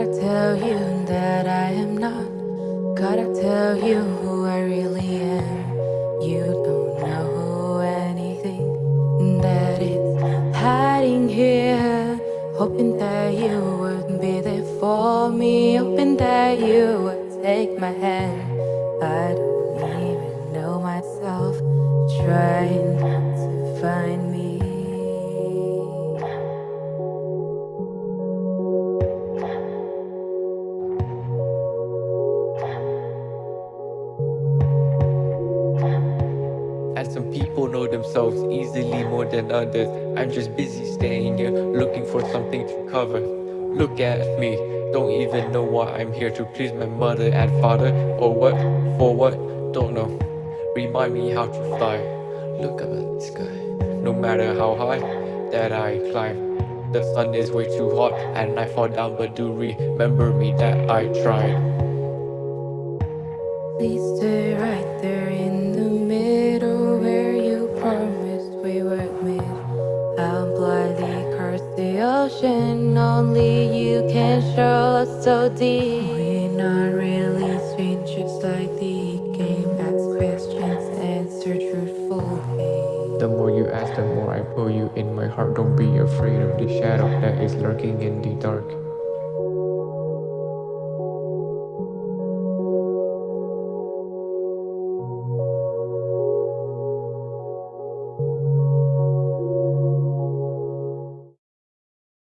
Gotta tell you that I am not. Gotta tell you who I really am. You don't know anything That is hiding here. Hoping that you would be there for me. Hoping that you would take my hand. I don't even know myself. Trying to find me. Some people know themselves easily more than others. I'm just busy staying here, looking for something to cover. Look at me, don't even know why I'm here To please my mother and father. Or what, for what, don't know. Remind me how to fly. Look up at the sky. No matter how high that I climb The sun is way too hot and I fall down But do remember me that I tried. Please stay the only you can show us so deep. We're not really strangers like the game. Ask questions, answer truthfully. The more you ask, the more I pull you in my heart Don't be afraid of the shadow that is lurking in the dark